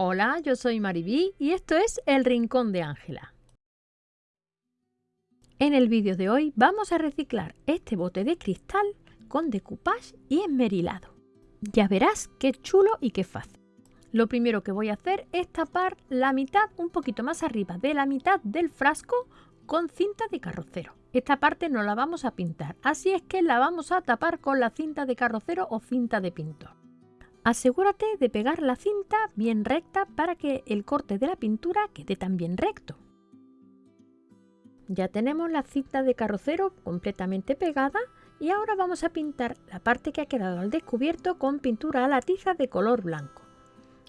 Hola, yo soy Maribí y esto es El Rincón de Ángela. En el vídeo de hoy vamos a reciclar este bote de cristal con decoupage y esmerilado. Ya verás qué chulo y qué fácil. Lo primero que voy a hacer es tapar la mitad, un poquito más arriba de la mitad del frasco con cinta de carrocero. Esta parte no la vamos a pintar, así es que la vamos a tapar con la cinta de carrocero o cinta de pintor. Asegúrate de pegar la cinta bien recta para que el corte de la pintura quede también recto. Ya tenemos la cinta de carrocero completamente pegada y ahora vamos a pintar la parte que ha quedado al descubierto con pintura a la tiza de color blanco.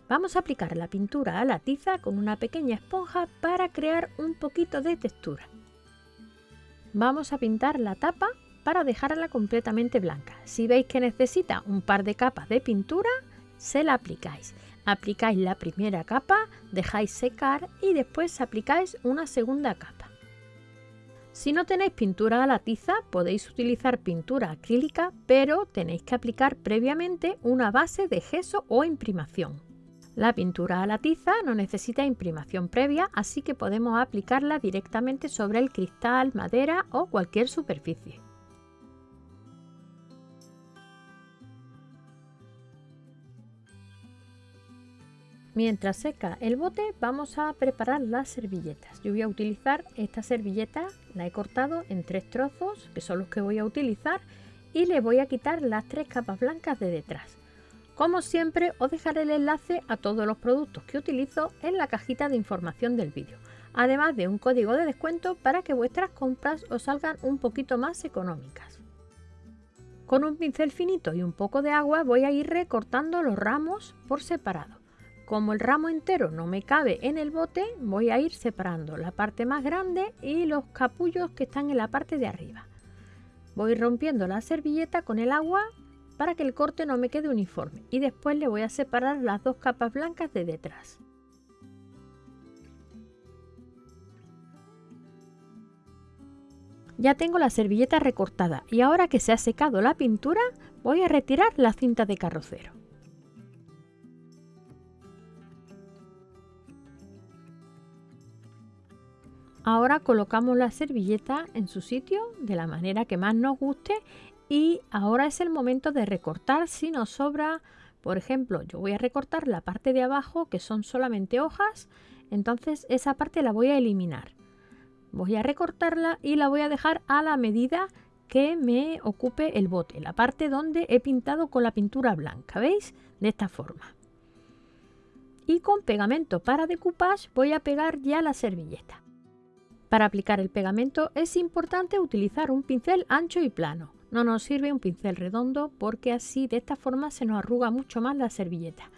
Vamos a aplicar la pintura a la tiza con una pequeña esponja para crear un poquito de textura. Vamos a pintar la tapa para dejarla completamente blanca. Si veis que necesita un par de capas de pintura, se la aplicáis. Aplicáis la primera capa, dejáis secar y después aplicáis una segunda capa. Si no tenéis pintura a la tiza, podéis utilizar pintura acrílica, pero tenéis que aplicar previamente una base de gesso o imprimación. La pintura a la tiza no necesita imprimación previa, así que podemos aplicarla directamente sobre el cristal, madera o cualquier superficie. Mientras seca el bote vamos a preparar las servilletas. Yo voy a utilizar esta servilleta, la he cortado en tres trozos, que son los que voy a utilizar, y le voy a quitar las tres capas blancas de detrás. Como siempre os dejaré el enlace a todos los productos que utilizo en la cajita de información del vídeo, además de un código de descuento para que vuestras compras os salgan un poquito más económicas. Con un pincel finito y un poco de agua voy a ir recortando los ramos por separado. Como el ramo entero no me cabe en el bote, voy a ir separando la parte más grande y los capullos que están en la parte de arriba. Voy rompiendo la servilleta con el agua para que el corte no me quede uniforme y después le voy a separar las dos capas blancas de detrás. Ya tengo la servilleta recortada y ahora que se ha secado la pintura voy a retirar la cinta de carrocero. Ahora colocamos la servilleta en su sitio de la manera que más nos guste y ahora es el momento de recortar si nos sobra, por ejemplo, yo voy a recortar la parte de abajo que son solamente hojas, entonces esa parte la voy a eliminar. Voy a recortarla y la voy a dejar a la medida que me ocupe el bote, la parte donde he pintado con la pintura blanca, ¿veis? De esta forma. Y con pegamento para decoupage voy a pegar ya la servilleta. Para aplicar el pegamento es importante utilizar un pincel ancho y plano. No nos sirve un pincel redondo porque así de esta forma se nos arruga mucho más la servilleta.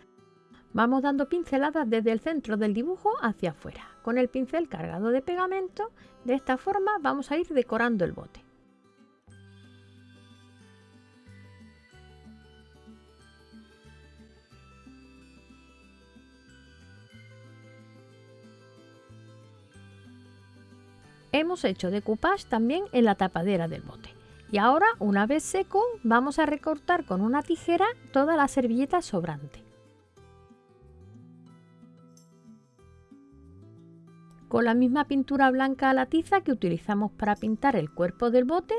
Vamos dando pinceladas desde el centro del dibujo hacia afuera. Con el pincel cargado de pegamento, de esta forma vamos a ir decorando el bote. Hemos hecho decoupage también en la tapadera del bote. Y ahora, una vez seco, vamos a recortar con una tijera toda la servilleta sobrante. Con la misma pintura blanca a la tiza que utilizamos para pintar el cuerpo del bote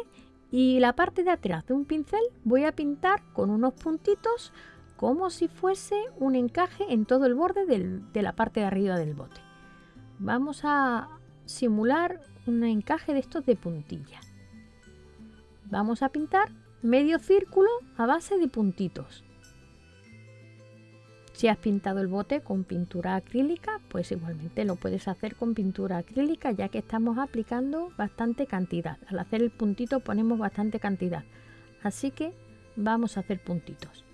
y la parte de atrás de un pincel voy a pintar con unos puntitos como si fuese un encaje en todo el borde de la parte de arriba del bote. Vamos a simular un encaje de estos de puntilla. Vamos a pintar medio círculo a base de puntitos. Si has pintado el bote con pintura acrílica, pues igualmente lo puedes hacer con pintura acrílica ya que estamos aplicando bastante cantidad. Al hacer el puntito ponemos bastante cantidad. Así que vamos a hacer puntitos.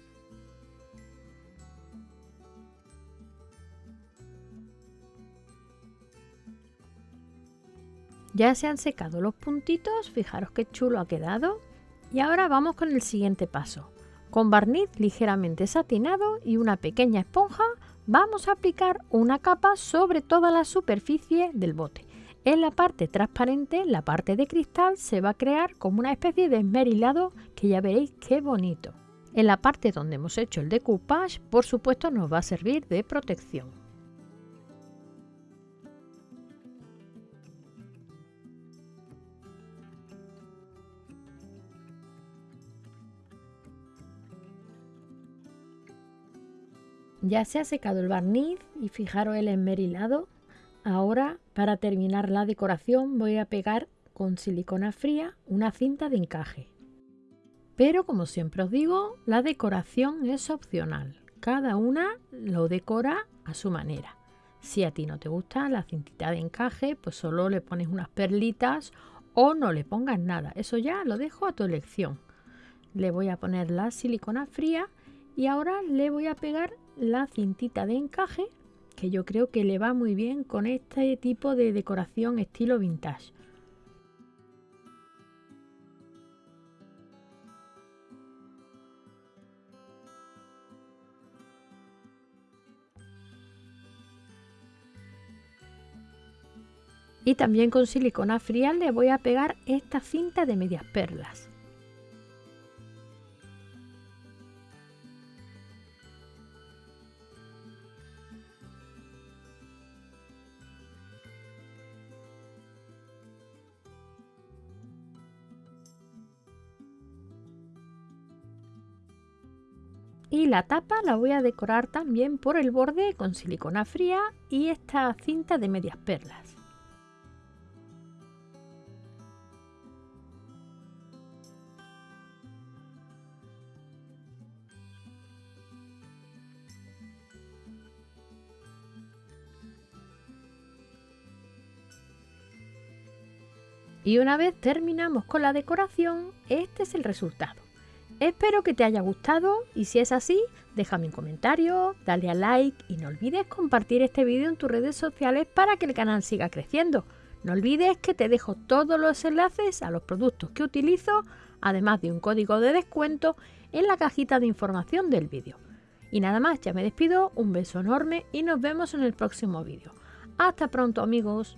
Ya se han secado los puntitos, fijaros qué chulo ha quedado. Y ahora vamos con el siguiente paso. Con barniz ligeramente satinado y una pequeña esponja vamos a aplicar una capa sobre toda la superficie del bote. En la parte transparente, la parte de cristal, se va a crear como una especie de esmerilado que ya veréis qué bonito. En la parte donde hemos hecho el decoupage, por supuesto nos va a servir de protección. Ya se ha secado el barniz y fijaros el esmerilado. Ahora, para terminar la decoración, voy a pegar con silicona fría una cinta de encaje. Pero como siempre os digo, la decoración es opcional. Cada una lo decora a su manera. Si a ti no te gusta la cintita de encaje, pues solo le pones unas perlitas o no le pongas nada. Eso ya lo dejo a tu elección. Le voy a poner la silicona fría y ahora le voy a pegar la cintita de encaje que yo creo que le va muy bien con este tipo de decoración estilo vintage. Y también con silicona fría le voy a pegar esta cinta de medias perlas. Y la tapa la voy a decorar también por el borde con silicona fría y esta cinta de medias perlas. Y una vez terminamos con la decoración, este es el resultado. Espero que te haya gustado y si es así, déjame un comentario, dale a like y no olvides compartir este vídeo en tus redes sociales para que el canal siga creciendo. No olvides que te dejo todos los enlaces a los productos que utilizo, además de un código de descuento en la cajita de información del vídeo. Y nada más, ya me despido, un beso enorme y nos vemos en el próximo vídeo. Hasta pronto amigos.